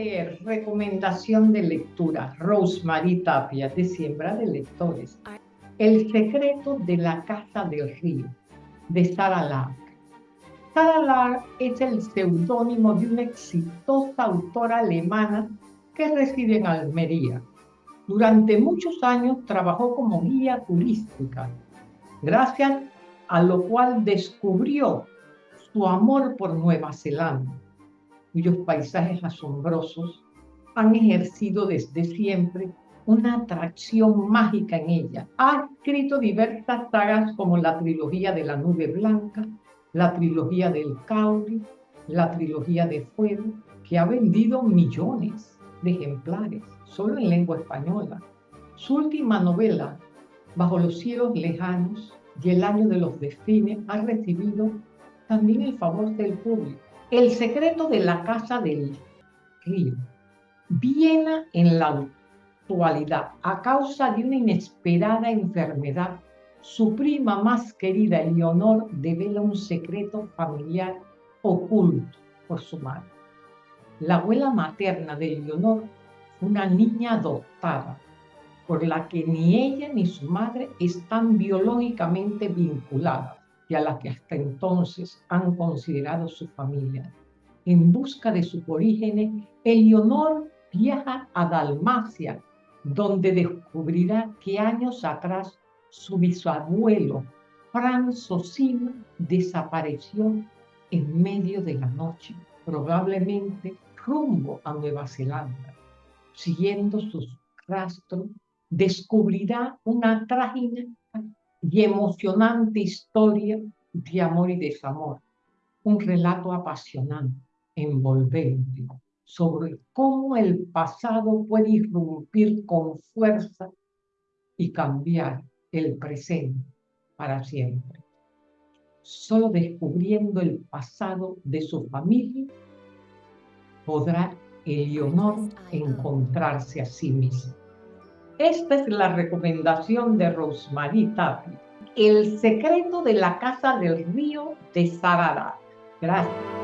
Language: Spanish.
leer recomendación de lectura Rosemary Tapia de Siembra de Lectores. El secreto de la Casa del Río de Sara Lark. Sara Lark es el seudónimo de una exitosa autora alemana que reside en Almería. Durante muchos años trabajó como guía turística, gracias a lo cual descubrió su amor por Nueva Zelanda cuyos paisajes asombrosos han ejercido desde siempre una atracción mágica en ella. Ha escrito diversas sagas como la trilogía de la nube blanca, la trilogía del Cauri, la trilogía de Fuego, que ha vendido millones de ejemplares solo en lengua española. Su última novela, Bajo los cielos lejanos y El año de los destinos, ha recibido también el favor del público el secreto de la casa del río. Viena en la actualidad, a causa de una inesperada enfermedad, su prima más querida, Leonor, devela un secreto familiar oculto por su madre. La abuela materna de Leonor una niña adoptada, por la que ni ella ni su madre están biológicamente vinculadas y a la que hasta entonces han considerado su familia. En busca de sus orígenes, Eleonor viaja a Dalmacia, donde descubrirá que años atrás su bisabuelo, Franz Sosino, desapareció en medio de la noche, probablemente rumbo a Nueva Zelanda. Siguiendo sus rastros, descubrirá una trágica y emocionante historia de amor y desamor, un relato apasionante, envolvente, sobre cómo el pasado puede irrumpir con fuerza y cambiar el presente para siempre. Solo descubriendo el pasado de su familia podrá Eleonor encontrarse a sí misma. Esta es la recomendación de Rosemary Tapi. El secreto de la casa del río de Sarada. Gracias.